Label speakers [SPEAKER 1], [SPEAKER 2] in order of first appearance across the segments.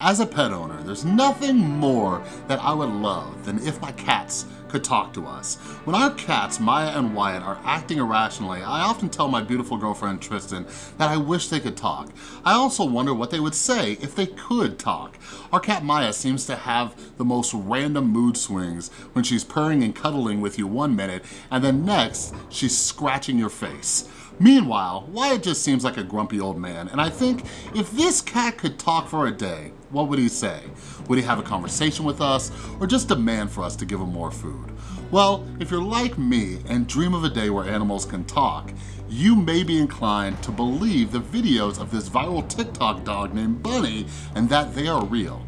[SPEAKER 1] As a pet owner, there's nothing more that I would love than if my cats could talk to us. When our cats, Maya and Wyatt, are acting irrationally, I often tell my beautiful girlfriend Tristan that I wish they could talk. I also wonder what they would say if they could talk. Our cat Maya seems to have the most random mood swings when she's purring and cuddling with you one minute, and then next, she's scratching your face. Meanwhile, Wyatt just seems like a grumpy old man, and I think if this cat could talk for a day, what would he say? Would he have a conversation with us, or just demand for us to give him more food? Well, if you're like me and dream of a day where animals can talk, you may be inclined to believe the videos of this viral TikTok dog named Bunny and that they are real.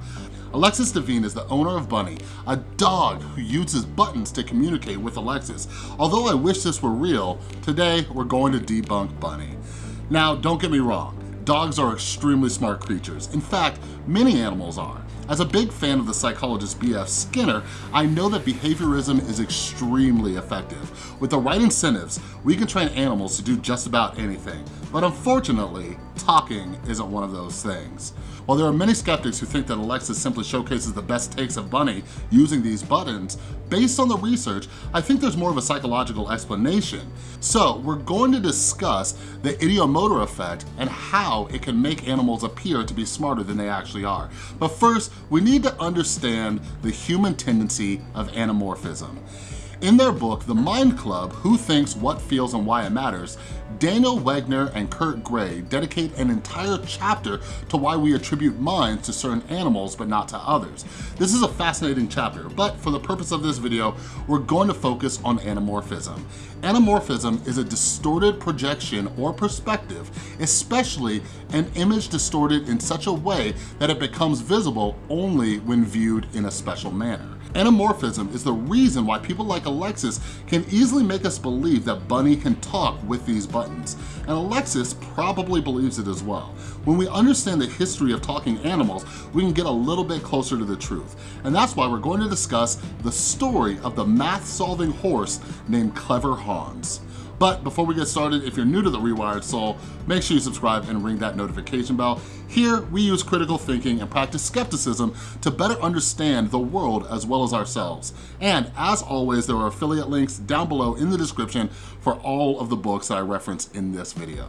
[SPEAKER 1] Alexis Devine is the owner of Bunny, a dog who uses buttons to communicate with Alexis. Although I wish this were real, today we're going to debunk Bunny. Now, don't get me wrong, dogs are extremely smart creatures. In fact, many animals are. As a big fan of the psychologist B.F. Skinner, I know that behaviorism is extremely effective. With the right incentives, we can train animals to do just about anything. But unfortunately, talking isn't one of those things. While there are many skeptics who think that Alexis simply showcases the best takes of Bunny using these buttons, based on the research, I think there's more of a psychological explanation. So we're going to discuss the ideomotor effect and how it can make animals appear to be smarter than they actually are. But first, we need to understand the human tendency of anamorphism. In their book, The Mind Club, Who Thinks, What Feels, and Why It Matters, Daniel Wegner and Kurt Gray dedicate an entire chapter to why we attribute minds to certain animals but not to others. This is a fascinating chapter, but for the purpose of this video, we're going to focus on anamorphism. Anamorphism is a distorted projection or perspective, especially an image distorted in such a way that it becomes visible only when viewed in a special manner. Anamorphism is the reason why people like Alexis can easily make us believe that Bunny can talk with these buttons. And Alexis probably believes it as well. When we understand the history of talking animals, we can get a little bit closer to the truth. And that's why we're going to discuss the story of the math-solving horse named Clever Hans. But before we get started, if you're new to The Rewired Soul, make sure you subscribe and ring that notification bell. Here, we use critical thinking and practice skepticism to better understand the world as well as ourselves. And as always, there are affiliate links down below in the description for all of the books that I reference in this video.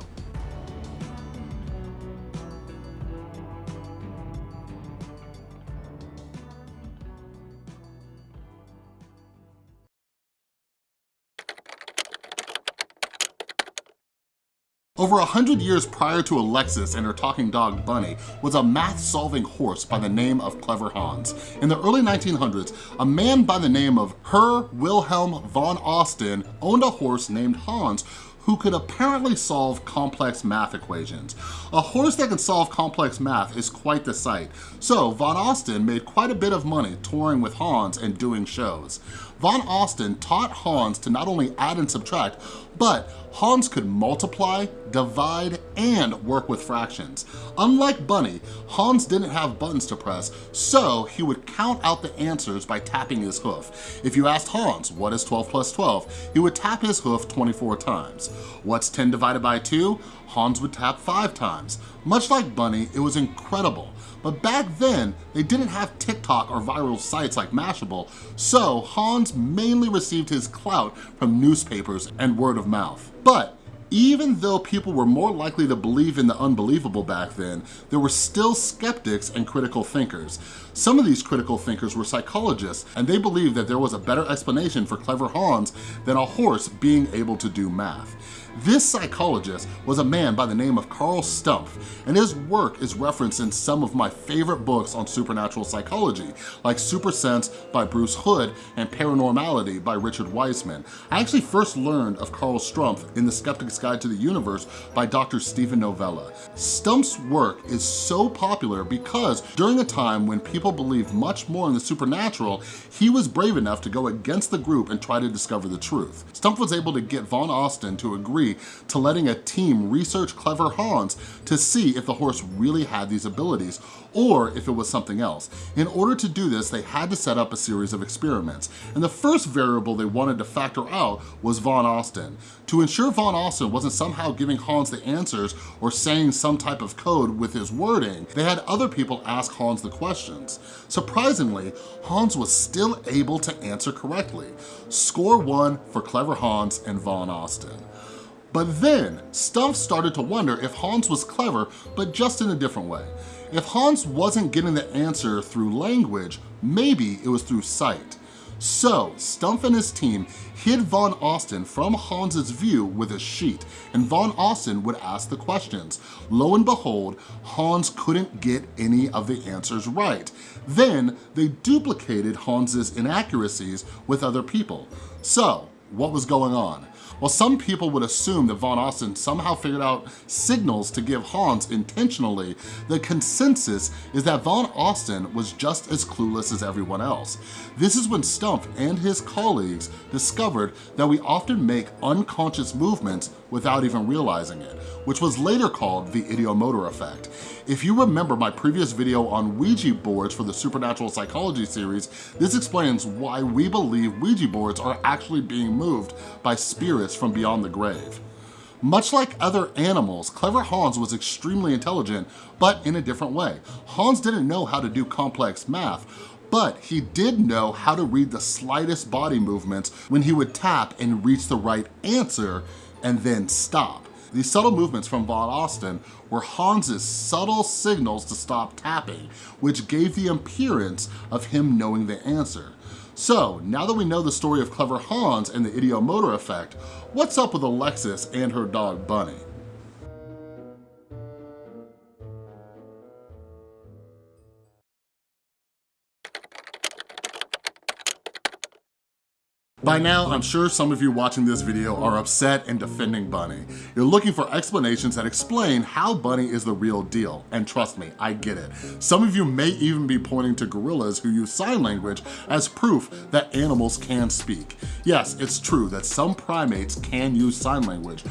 [SPEAKER 1] Over a hundred years prior to Alexis and her talking dog Bunny was a math-solving horse by the name of Clever Hans. In the early 1900s, a man by the name of Herr Wilhelm von Osten owned a horse named Hans who could apparently solve complex math equations. A horse that can solve complex math is quite the sight, so Von Osten made quite a bit of money touring with Hans and doing shows. Von Osten taught Hans to not only add and subtract, but Hans could multiply, divide, and work with fractions. Unlike Bunny, Hans didn't have buttons to press, so he would count out the answers by tapping his hoof. If you asked Hans, what is 12 plus 12? He would tap his hoof 24 times. What's 10 divided by 2? Hans would tap five times. Much like Bunny, it was incredible. But back then, they didn't have TikTok or viral sites like Mashable, so Hans mainly received his clout from newspapers and word of mouth. But even though people were more likely to believe in the unbelievable back then, there were still skeptics and critical thinkers. Some of these critical thinkers were psychologists, and they believed that there was a better explanation for clever Hans than a horse being able to do math. This psychologist was a man by the name of Carl Stumpf, and his work is referenced in some of my favorite books on supernatural psychology, like Super Sense by Bruce Hood and Paranormality by Richard Wiseman. I actually first learned of Carl Stumpf in The Skeptic's Guide to the Universe by Dr. Steven Novella. Stumpf's work is so popular because during a time when people believed much more in the supernatural, he was brave enough to go against the group and try to discover the truth. Stumpf was able to get Von Osten to agree to letting a team research Clever Hans to see if the horse really had these abilities or if it was something else. In order to do this, they had to set up a series of experiments. And the first variable they wanted to factor out was Von Osten. To ensure Von Osten wasn't somehow giving Hans the answers or saying some type of code with his wording, they had other people ask Hans the questions. Surprisingly, Hans was still able to answer correctly. Score one for Clever Hans and Von Osten. But then, Stumpf started to wonder if Hans was clever, but just in a different way. If Hans wasn't getting the answer through language, maybe it was through sight. So, Stumpf and his team hid Von Osten from Hans's view with a sheet, and Von Osten would ask the questions. Lo and behold, Hans couldn't get any of the answers right. Then, they duplicated Hans's inaccuracies with other people. So, what was going on? Well, some people would assume that Von Osten somehow figured out signals to give Hans intentionally, the consensus is that Von Osten was just as clueless as everyone else. This is when Stumpf and his colleagues discovered that we often make unconscious movements without even realizing it, which was later called the ideomotor effect. If you remember my previous video on Ouija boards for the Supernatural Psychology series, this explains why we believe Ouija boards are actually being moved by spirits from beyond the grave. Much like other animals, Clever Hans was extremely intelligent, but in a different way. Hans didn't know how to do complex math, but he did know how to read the slightest body movements when he would tap and reach the right answer and then stop. These subtle movements from Von Osten were Hans's subtle signals to stop tapping, which gave the appearance of him knowing the answer. So, now that we know the story of Clever Hans and the ideomotor effect, what's up with Alexis and her dog Bunny? By now, I'm sure some of you watching this video are upset and defending Bunny. You're looking for explanations that explain how Bunny is the real deal. And trust me, I get it. Some of you may even be pointing to gorillas who use sign language as proof that animals can speak. Yes, it's true that some primates can use sign language,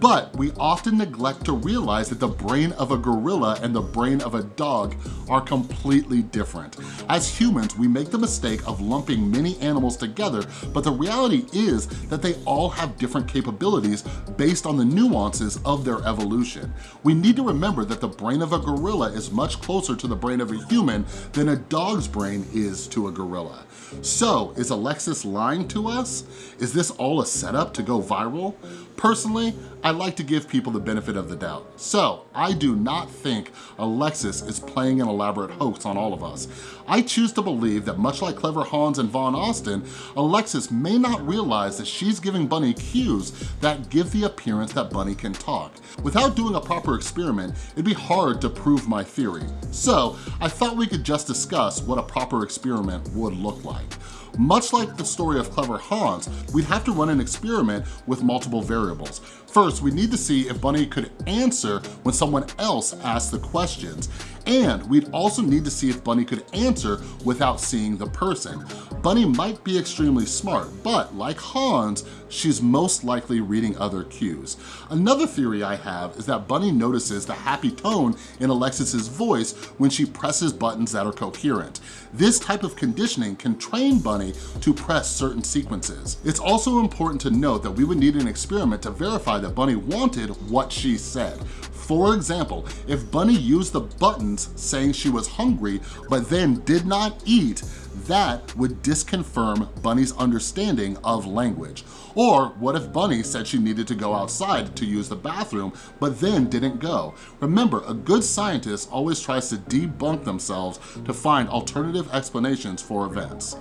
[SPEAKER 1] but we often neglect to realize that the brain of a gorilla and the brain of a dog are completely different. As humans, we make the mistake of lumping many animals together, but the reality is that they all have different capabilities based on the nuances of their evolution. We need to remember that the brain of a gorilla is much closer to the brain of a human than a dog's brain is to a gorilla. So, is Alexis lying to us? Is this all a setup to go viral? Personally, I like to give people the benefit of the doubt. So I do not think Alexis is playing an elaborate hoax on all of us. I choose to believe that much like Clever Hans and Von Osten, Alexis may not realize that she's giving Bunny cues that give the appearance that Bunny can talk. Without doing a proper experiment, it'd be hard to prove my theory. So I thought we could just discuss what a proper experiment would look like. Much like the story of Clever Hans, we'd have to run an experiment with multiple variables. First, we need to see if Bunny could answer when someone else asked the questions. And we'd also need to see if Bunny could answer without seeing the person. Bunny might be extremely smart, but like Hans, she's most likely reading other cues. Another theory I have is that Bunny notices the happy tone in Alexis's voice when she presses buttons that are coherent. This type of conditioning can train Bunny to press certain sequences. It's also important to note that we would need an experiment to verify that Bunny wanted what she said. For example, if Bunny used the buttons saying she was hungry, but then did not eat, that would disconfirm Bunny's understanding of language. Or what if Bunny said she needed to go outside to use the bathroom, but then didn't go? Remember, a good scientist always tries to debunk themselves to find alternative explanations for events.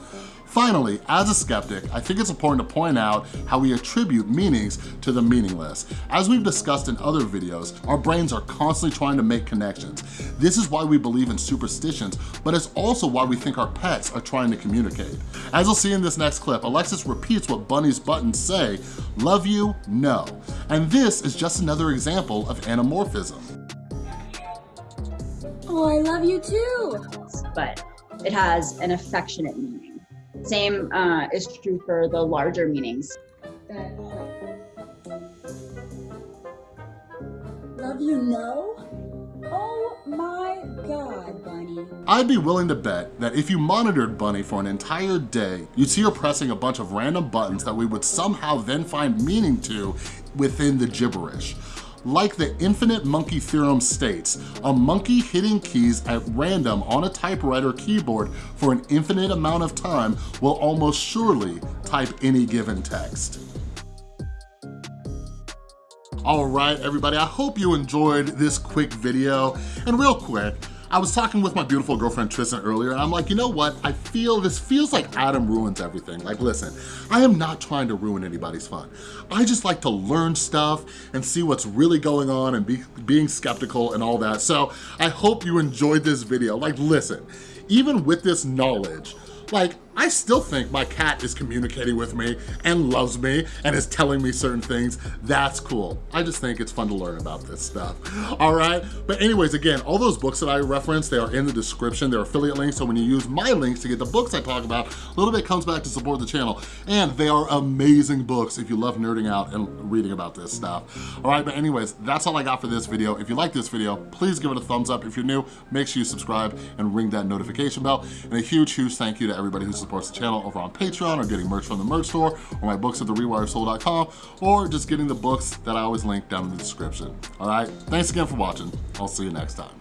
[SPEAKER 1] Finally, as a skeptic, I think it's important to point out how we attribute meanings to the meaningless. As we've discussed in other videos, our brains are constantly trying to make connections. This is why we believe in superstitions, but it's also why we think our pets are trying to communicate. As you'll see in this next clip, Alexis repeats what Bunny's buttons say, love you, no. And this is just another example of anamorphism.
[SPEAKER 2] Oh, I love you too.
[SPEAKER 3] But it has an affectionate meaning. Same uh, is true for the larger meanings.
[SPEAKER 2] That love you no? Oh my god, Bunny.
[SPEAKER 1] I'd be willing to bet that if you monitored Bunny for an entire day, you'd see her pressing a bunch of random buttons that we would somehow then find meaning to within the gibberish. Like the infinite monkey theorem states, a monkey hitting keys at random on a typewriter keyboard for an infinite amount of time will almost surely type any given text. All right, everybody, I hope you enjoyed this quick video. And real quick, I was talking with my beautiful girlfriend Tristan earlier and I'm like, you know what? I feel, this feels like Adam ruins everything. Like, listen, I am not trying to ruin anybody's fun. I just like to learn stuff and see what's really going on and be, being skeptical and all that. So I hope you enjoyed this video. Like, listen, even with this knowledge, like, I still think my cat is communicating with me and loves me and is telling me certain things. That's cool. I just think it's fun to learn about this stuff. All right? But anyways, again, all those books that I referenced, they are in the description. They're affiliate links. So when you use my links to get the books I talk about, a little bit comes back to support the channel. And they are amazing books if you love nerding out and reading about this stuff. All right, but anyways, that's all I got for this video. If you like this video, please give it a thumbs up. If you're new, make sure you subscribe and ring that notification bell. And a huge, huge thank you to everybody who's supports the channel over on Patreon or getting merch from the merch store or my books at therewiredsoul.com or just getting the books that I always link down in the description. All right, thanks again for watching. I'll see you next time.